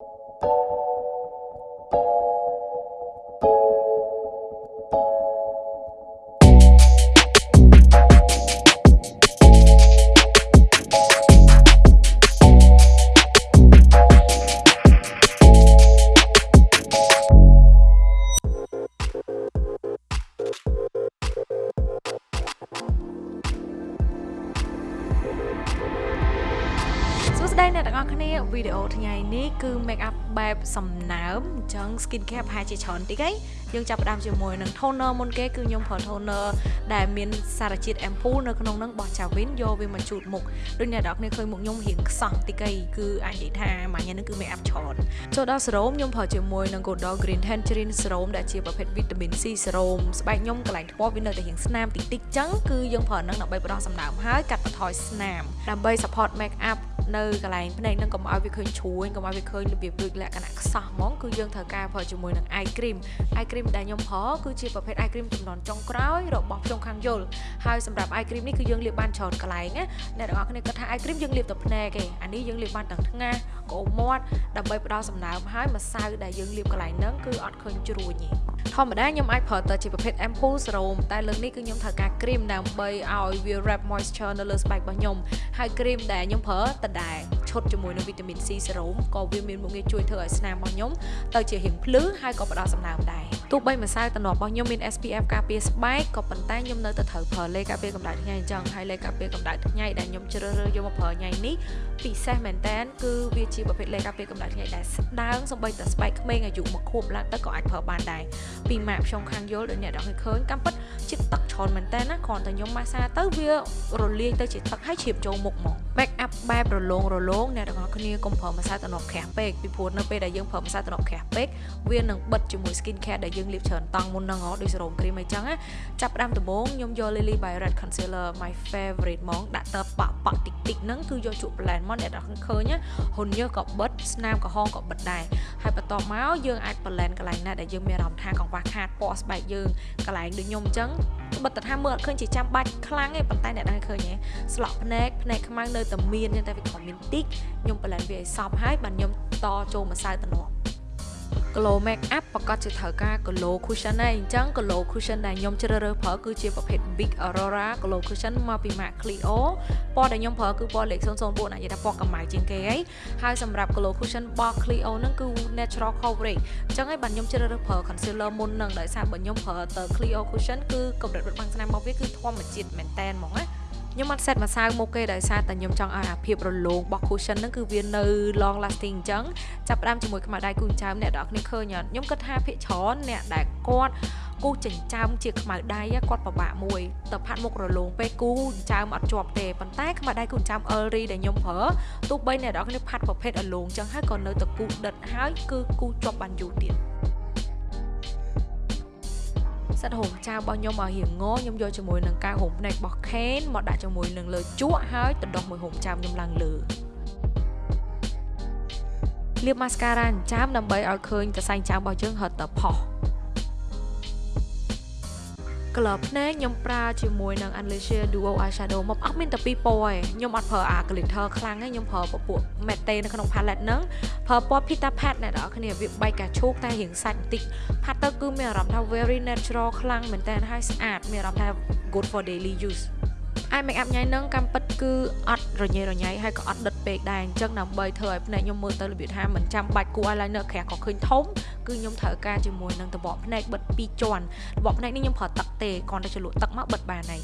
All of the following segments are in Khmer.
ស្ទាំងអស់គ្នាវីដេអូថ្ងៃនេះគឺ make up បែបសំណើមអញ្ចឹង skin care ប្រហែលជាច្រើនតិចហីយើងចាប់ផ្ដើមជាមួយនឹង toner មុនគេគឺខ្ញុំប្រើ toner ដែលមានសារជាតិ ampoule នៅក្នុងហ្នឹងរបស់ Javin យកវាមកជូតមុខដូចអ្នកនរគ្នាឃើញមុខខ្ញុំរៀងខ្សោះតិចហីគឺអាចនិយាយថាមួយញ៉ាំហ្នឹងគឺ make up ច្រើនចូលដល់ serum ខ្ញុំប្រើជាមួយនឹង Godol Green Tangerine Serum ដែលជាប្រភេទ vitamin C serum ស្បែកខ្ញុំកន្លែងថ្ពាល់វានៅតែរៀងស្នាមតិចតិចអញ្ចឹងគឺយើងប្រើហ្នឹងដើម្បីផ្ដោះសំណើមហើយកាត់បន្ថយស្នាមដើម្បី support make up នៅកន្លែងភ្នែកនឹងកុំឲ្យវាឃើញជ្រួញកុំឲ្យវាឃើញរបៀបដូចលក្ខណៈខ្សោះហ្មងគឺយើងត្រូវការប្រើជាមួយនឹង eye cream eye cream ដែលខ្ញុំប្រើគឺជាប្រភេទ eye cream ចំនួនចុងក្រោយរបស់ខ្ញុំខាងយល់ហើយសម្រាប់ eye cream នេះគឺយើងលាបបានច្រើនកន្លែងណាអ្នកទាំងអស់គ្នាគិតថា eye cream យើងលាបតែភ្នែកឯងអានេះយើងលាបបានទាំងថ្ងាសក្អមមាត់ដើម្បីផ្ដល់សំណើមហើយម្សៅដែលយើងលាបកន្លែងហ្នឹងគឺអត់ឃើញជ្រួញទេ ធម្មតាខ្ញុំអាចប្រើទៅជាប្រភេទ ampoule serum តែលើកនេះគឺខ្ញុំត្រូវការ cream ដើម្បីឲ្យវា wrap moisture នៅលើស្បែករបស់ខ្ញុំហើយ cream ដែលខ្ញុំប្រើតដែលឈុតជាមួយនឹងវីតាមីន C serum ក៏វាមានមុខងារជួយធ្វើឲ្យស្នាមរបស់ខ្ញុំទៅជារៀងភ្លឺហើយក៏ផ្ដល់សំណើមដែរ ទោះបីម្សៅតំណរបស់ខ្ញុំមាន SPF ការពារស្បែកក៏ប៉ុន្តែខ្ញុំនៅតែត្រូវប្រើលេការពារកម្ដៅថ្ងៃអញ្ចឹងហើយលេការពារកម្ដៅថ្ងៃដែលខ្ញុំជ្រើសរើសយកមកប្រើថ្ងៃនេះពិសេសមែនតើគឺវាជាប្រភេទលេការពារកម្ដៅថ្ងៃដែលស្ដើងសំបីតែស្បែកក្មេងអាយុមួយខួបឡើងទៅក៏អាចប្រើបានដែរពីម៉ាក់ខ្ញុំខាងយល់ដូចអ្នកនរឃើញកម្មពិតជាតិទឹកច្រើនមែនតើណាគ្រាន់តែខ្ញុំម៉ាសាទៅវារលាយទៅជាទឹកហើយជ្រាបចូលមុខមក back up បែបរលោងរលោងអ្នកទាំងអស់គ្នាកុំប្រើម្សៅតំណក្រាស់ពេកពីព្រោះនៅពេលដែលយើងប្រើម្សៅតំណក្រាស់ពេកវានឹងបិទជាមួយ skin care ដែលយើងលាបច្រើនតង់មុនហ្នឹងហ៎ដូច serum cream អីចឹងណាចាប់ផ្ដើមដំបូងខ្ញុំយក Lily by Red concealer my favorite ហ្មងដាក់ទៅប៉ប៉តិចតិចហ្នឹងគឺយកជក់ blend មកអ្នកទាំងឃើញហ៊ុនញើសក៏បិទស្នាមក្រហមក៏បិទដែរហើយបន្ទាប់មកយើងអាច blend កន្លែងណាដែលយើងមានអារម្មណ៍ថាកង្វះខាតពណ៌ស្បែកយើងកន្លែងដូចខ្ញុំអញ្ចឹងបិទទៅថាមើលអត់ឃើញជាចាំបាច់ខ្លាំងទេប៉ុន្តែអ្នកដឹងឃើញទេស្លក់ភ្នែកភ្នែកខ្មៅនៅតែមានតែវាក៏មានតិចខ្ញុំបន្លែងវាឲ្យសពហើយបាទខ្ញុំតចូលម្សៅតំណ glow make up ប្រកាសជាត្រូវការ glow cushion ដែរអញ្ចឹង glow cushion ដែលខ្ញុំជ្រើសរើសប្រើគឺជាប្រភេទ Big Aurora glow cushion មកពី MAC Clio ពណ៌ដែលខ្ញុំប្រើគឺពណ៌លេខ004អាចនិយាយថាពណ៌កម្ៅជាងគេហើយហើយសម្រាប់ glow cushion របស់ Clio ហ្នឹងគឺ natural coverage អញ្ចឹងហើយបាទខ្ញុំជ្រើសរើសប្រើ concealer មុនហ្នឹងដោយសារបើខ្ញុំប្រើទៅ Clio cushion គឺកម្រិតបិទបាំងស្នាមរបស់វាគឺធម្មជាតិមែនតែនហ្មងណា ខ្ញុំអត់ set ម្សៅមុខគេដោយសារតែខ្ញុំចង់ឲ្យអាភាពរលោងរបស់ cushion ហ្នឹងគឺវានៅ long lasting អញ្ចឹងចាប់ផ្ដើមជាមួយខ្មៅដៃគូចើមអ្នកនរគ្នាឃើញអត់ខ្ញុំគិតថាភាកច្រើនអ្នកដែលគាត់គូចិញ្ចើមជាខ្មៅដៃគាត់ពិបាកមួយទៅផាត់មុខរលោងពេកគូចិញ្ចើមអត់ជាប់ទេប៉ុន្តែខ្មៅដៃគូចិញ្ចើម Elri ដែលខ្ញុំប្រើទោះបីអ្នកនរគ្នាផាត់ប្រភេទរលោងអញ្ចឹងហើយក៏នៅតែគូដិតហើយគឺគូជាប់បានយូរទៀត សិតហូមចៅរបស់ខ្ញុំឲ្យរៀងងខ្ញុំយកជាមួយនឹងកាវហូមភ្នែករបស់ Kane មកដាក់ជាមួយនឹងលើជក់ហើយទៅដោះមួយហូមចៅខ្ញុំឡើងលើលាប mascara ចាំដើម្បីឲ្យឃើញតសែងចាំរបស់យើងហត់ទៅផុស color ភ្នែកខ្ញុំប្រើជាមួយនឹង Unleasher Duo Eyeshadow មកអត់មានតែពីរពណ៌ឯងខ្ញុំអត់ប្រើអា glitter ខ្លាំងទេខ្ញុំប្រើពពួក matte នៅក្នុង palette ហ្នឹងប្រើពណ៌ Pita Pat អ្នកនរគ្នាវាបែកកាឈូកតែរៀងសាច់បន្តិចផាត់ទៅគឺមានអារម្មណ៍ថា very natural ខ្លាំងមែនតើហើយស្អាតមានអារម្មណ៍ថា good for daily use អាយ make up ញ៉ៃនឹងកំពិតគឺអត់រញ៉េរញ៉ៃហើយក៏អត់ដិតពេកដែរអញ្ចឹងដើម្បីធ្វើឲ្យភ្នែកខ្ញុំមើលទៅរបៀបថាមិនចាំបាច់គូ eyeliner ក្រាស់ក៏ឃើញធំ គឺខ្ញុំត្រូវការជាមួយនឹងតបកភ្នែកបិទ2ជាន់តបកភ្នែកនេះខ្ញុំប្រើទឹកទេគ្រាន់តែជ្រលក់ទឹកមកបិទបានហើយ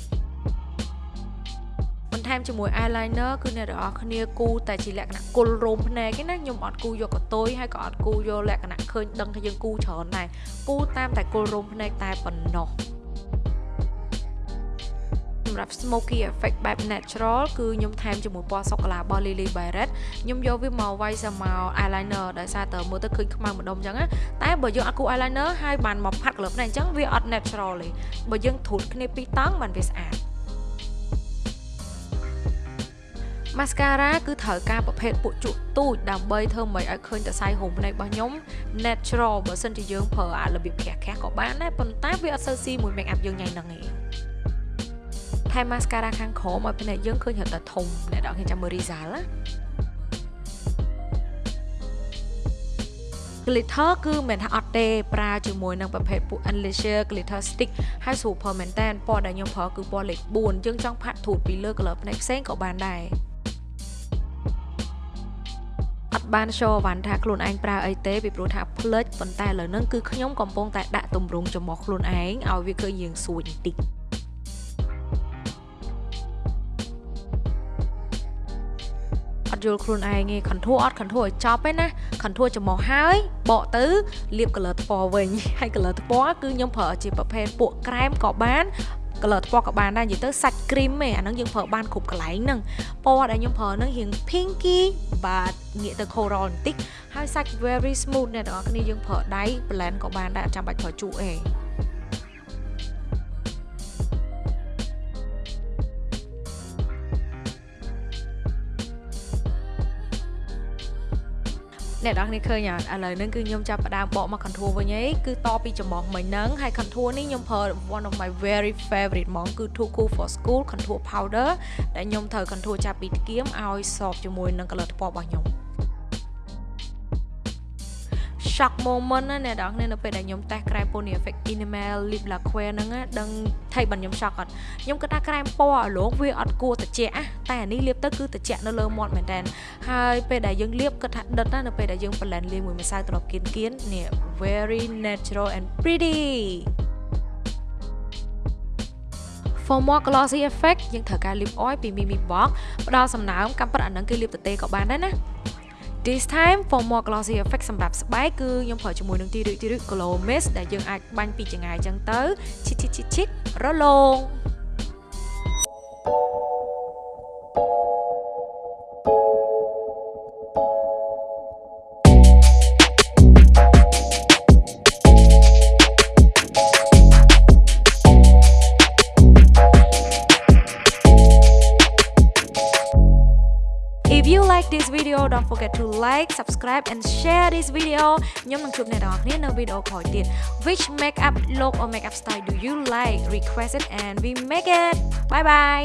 បន្ថែមជាមួយ eyeliner គឺអ្នកទាំងអស់គ្នាគូតែជាលក្ខណៈគុលរោមភ្នែកឯណាខ្ញុំអត់គូយកកតុយហើយក៏អត់គូយកលក្ខណៈឃើញដឹងថាយើងគូច្រើនដែរគូតាមតែគុលរោមភ្នែកតែប៉ុណ្ណោះ សម្រាប់ smoky effect បែប natural គឺខ្ញុំថែមជាមួយពណ៌សូកូឡារបស់ Lily by Red ខ្ញុំយកវាមកវាយសាមក eyeliner ដោយសារតើមើលទៅឃើញខ្មៅម្ដុំអញ្ចឹងតែបើយើងអត់គូ eyeliner ហើយបានមកផាត់ color ភ្នែកអញ្ចឹងវាអត់ natural ទេបើយើងធូតគ្នាពីរតង់បានវាស្អាត mascara គឺត្រូវការប្រភេទពួកជក់ទូចដើម្បីធ្វើមិនឲ្យឃើញតសៃហូមភ្នែករបស់ខ្ញុំ natural បើសិនជាយើងប្រើអារបៀបក្រាស់ក្រាស់ក៏បានដែរប៉ុន្តែវាអត់សូវស៊ីមួយ make up យើងញ៉ៃហ្នឹងឯង ថែម mascara ខាងក្រោមឲ្យភ្នែកយើងឃើញរត់តែធំអ្នកនរគ្នាចាំមើល result ណា glitter គឺមិនថាអត់ទេប្រើជាមួយនឹងប្រភេទពួក Unleasher glitter stick ហើយ super មែនតើពណ៌ដែលខ្ញុំប្រើគឺពណ៌លេខ4យើងចង់ផាត់ធូតពីលើ color ផ្នែកផ្សេងក៏បានដែរអត់បាន show វ៉ាន់ថាខ្លួនឯងប្រើអីទេពីព្រោះថាផ្លិចប៉ុន្តែឥឡូវហ្នឹងគឺខ្ញុំកំពុងតែដាក់ទម្រង់ចំមុះខ្លួនឯងឲ្យវាឃើញយើងសួយបន្តិច យល់ខ្លួនឯងទេ contour អត់ contour ឲ្យចប់ទេណា contour ចំមកហើយបកទៅលាប color ថ្ពណ៌វិញហើយ color ថ្ពណ៌គឺខ្ញុំប្រើជាប្រភេទពួកក្រែមក៏បាន color ថ្ពណ៌ក៏បានដែរនិយាយទៅសាច់ cream ឯអាហ្នឹងយើងប្រើបានគ្រប់កន្លែងហ្នឹងពណ៌ដែលខ្ញុំប្រើហ្នឹងរៀង pinky បាទងាកទៅ coral បន្តិចហើយសាច់ very smooth អ្នកទាំងអស់គ្នាយើងប្រើដៃ blend ក៏បានដែរអត់ចាំបាច់ប្រើជក់ទេ អ្នកនរគ្នាឃើញអត់ឥឡូវហ្នឹងគឺខ្ញុំចាប់ផ្ដើមបកមក contour វិញឯងគឺតពីចំមុះមិញហ្នឹងហើយ contour នេះខ្ញុំប្រើ one of my very favorite ហ្មងគឺ Too Cool for School contour powder ដែលខ្ញុំត្រូវ contour ចាប់ពីថ្គាមឲ្យសបជាមួយនឹង color ថ្ពណ៌របស់ខ្ញុំ shock moment ណាអ្នកនរគ្នានៅពេលដែលខ្ញុំតេស្តក្រែម Pony Effect Enamel Lip Lacquer ហ្នឹងដឹងថៃបានខ្ញុំ shock អត់ខ្ញុំគិតថាក្រែមពណ៌អាឡងវាអត់គួរត្រជាក់តែអានេះលាបទៅគឺត្រជាក់នៅលើមាត់មែនតើហើយពេលដែលយើងលាបគិតថាដិតណានៅពេលដែលយើង blend លាយមួយម្សៅត្រប់គៀនគៀននេះ very natural and pretty for more glossy effect យើងត្រូវការ lip oil ពី Mimi Box ផ្ដល់សំណើមកំប៉ិតអានឹងគឺលាបទទេក៏បានដែរណា This time for more glossy effect សម្រាប់ស្បែកគឺខ្ញុំប្រើជាមួយនឹងទីរឹកទីរឹក glow mist ដែលយើងអាចបាញ់ពីចង្អាយចឹងទៅឈិតឈិតឈិតឈិតរលោង video don't forget to like subscribe and share this video ខ្ញុំនឹងជួបអ្នកទាំងអស់គ្នានៅវីដេអូក្រោយទៀត Which makeup look or makeup style do you like request it and we make it bye bye